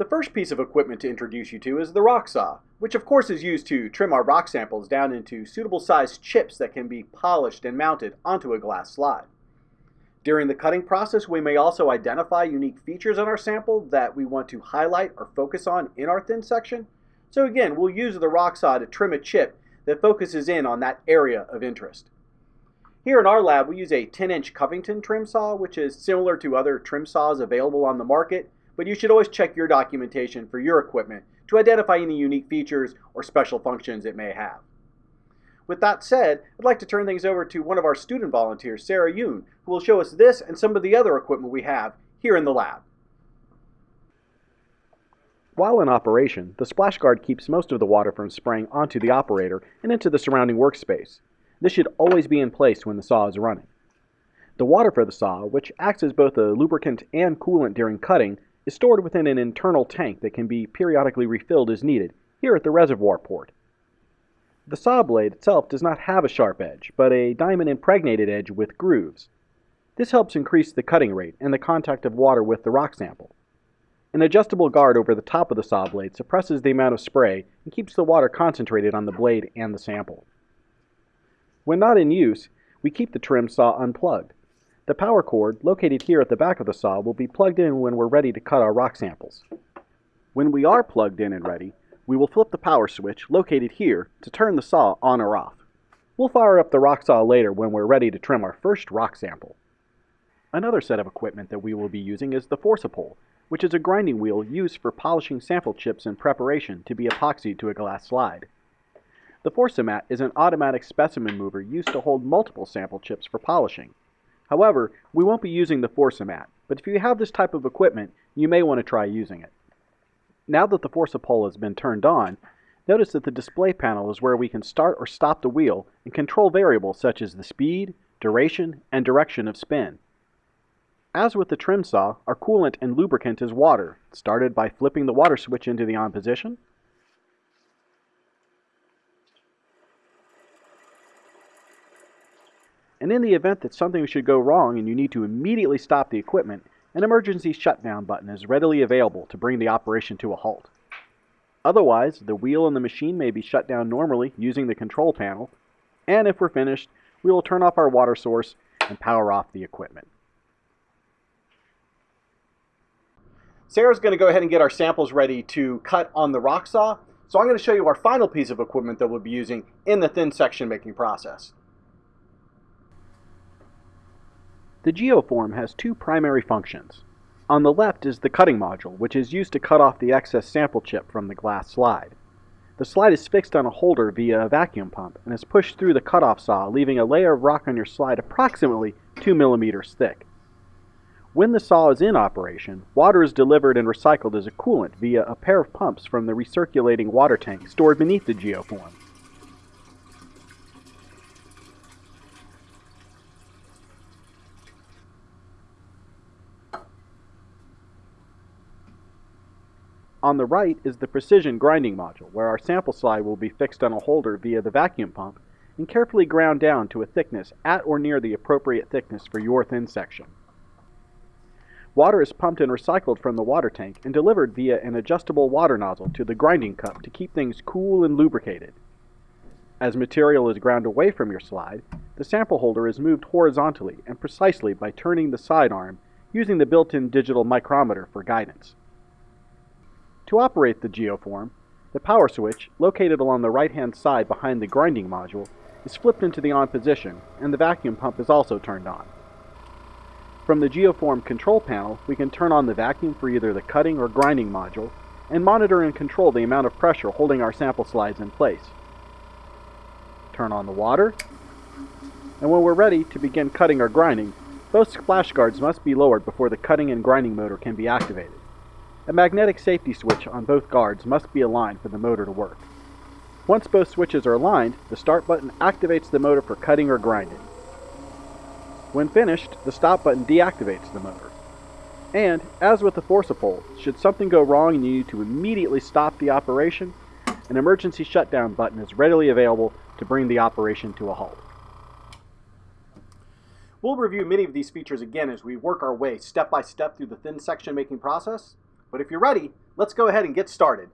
The first piece of equipment to introduce you to is the rock saw, which of course is used to trim our rock samples down into suitable sized chips that can be polished and mounted onto a glass slide. During the cutting process, we may also identify unique features on our sample that we want to highlight or focus on in our thin section. So again, we'll use the rock saw to trim a chip that focuses in on that area of interest. Here in our lab, we use a 10-inch Covington trim saw, which is similar to other trim saws available on the market, but you should always check your documentation for your equipment to identify any unique features or special functions it may have. With that said, I'd like to turn things over to one of our student volunteers, Sarah Yoon, who will show us this and some of the other equipment we have here in the lab. While in operation, the splash guard keeps most of the water from spraying onto the operator and into the surrounding workspace. This should always be in place when the saw is running. The water for the saw, which acts as both a lubricant and coolant during cutting, is stored within an internal tank that can be periodically refilled as needed, here at the reservoir port. The saw blade itself does not have a sharp edge, but a diamond-impregnated edge with grooves. This helps increase the cutting rate and the contact of water with the rock sample. An adjustable guard over the top of the saw blade suppresses the amount of spray and keeps the water concentrated on the blade and the sample. When not in use, we keep the trim saw unplugged. The power cord, located here at the back of the saw, will be plugged in when we're ready to cut our rock samples. When we are plugged in and ready, we will flip the power switch, located here, to turn the saw on or off. We'll fire up the rock saw later when we're ready to trim our first rock sample. Another set of equipment that we will be using is the Forcipol, which is a grinding wheel used for polishing sample chips in preparation to be epoxied to a glass slide. The Forcimat is an automatic specimen mover used to hold multiple sample chips for polishing. However, we won't be using the Forcimat, but if you have this type of equipment, you may want to try using it. Now that the Forcipol has been turned on, notice that the display panel is where we can start or stop the wheel and control variables such as the speed, duration, and direction of spin. As with the trim saw, our coolant and lubricant is water, started by flipping the water switch into the on position, and in the event that something should go wrong and you need to immediately stop the equipment, an emergency shutdown button is readily available to bring the operation to a halt. Otherwise, the wheel and the machine may be shut down normally using the control panel, and if we're finished, we will turn off our water source and power off the equipment. Sarah's going to go ahead and get our samples ready to cut on the rock saw, so I'm going to show you our final piece of equipment that we'll be using in the thin section making process. The geoform has two primary functions. On the left is the cutting module, which is used to cut off the excess sample chip from the glass slide. The slide is fixed on a holder via a vacuum pump and is pushed through the cutoff saw, leaving a layer of rock on your slide approximately 2 millimeters thick. When the saw is in operation, water is delivered and recycled as a coolant via a pair of pumps from the recirculating water tank stored beneath the geoform. On the right is the precision grinding module, where our sample slide will be fixed on a holder via the vacuum pump and carefully ground down to a thickness at or near the appropriate thickness for your thin section. Water is pumped and recycled from the water tank and delivered via an adjustable water nozzle to the grinding cup to keep things cool and lubricated. As material is ground away from your slide, the sample holder is moved horizontally and precisely by turning the side arm using the built-in digital micrometer for guidance. To operate the geoform, the power switch, located along the right-hand side behind the grinding module, is flipped into the on position, and the vacuum pump is also turned on. From the geoform control panel, we can turn on the vacuum for either the cutting or grinding module, and monitor and control the amount of pressure holding our sample slides in place. Turn on the water, and when we're ready to begin cutting or grinding, both splash guards must be lowered before the cutting and grinding motor can be activated. A magnetic safety switch on both guards must be aligned for the motor to work. Once both switches are aligned, the start button activates the motor for cutting or grinding. When finished, the stop button deactivates the motor. And, as with the Forcipol, should something go wrong and you need to immediately stop the operation, an emergency shutdown button is readily available to bring the operation to a halt. We'll review many of these features again as we work our way step by step through the thin section making process, But if you're ready, let's go ahead and get started.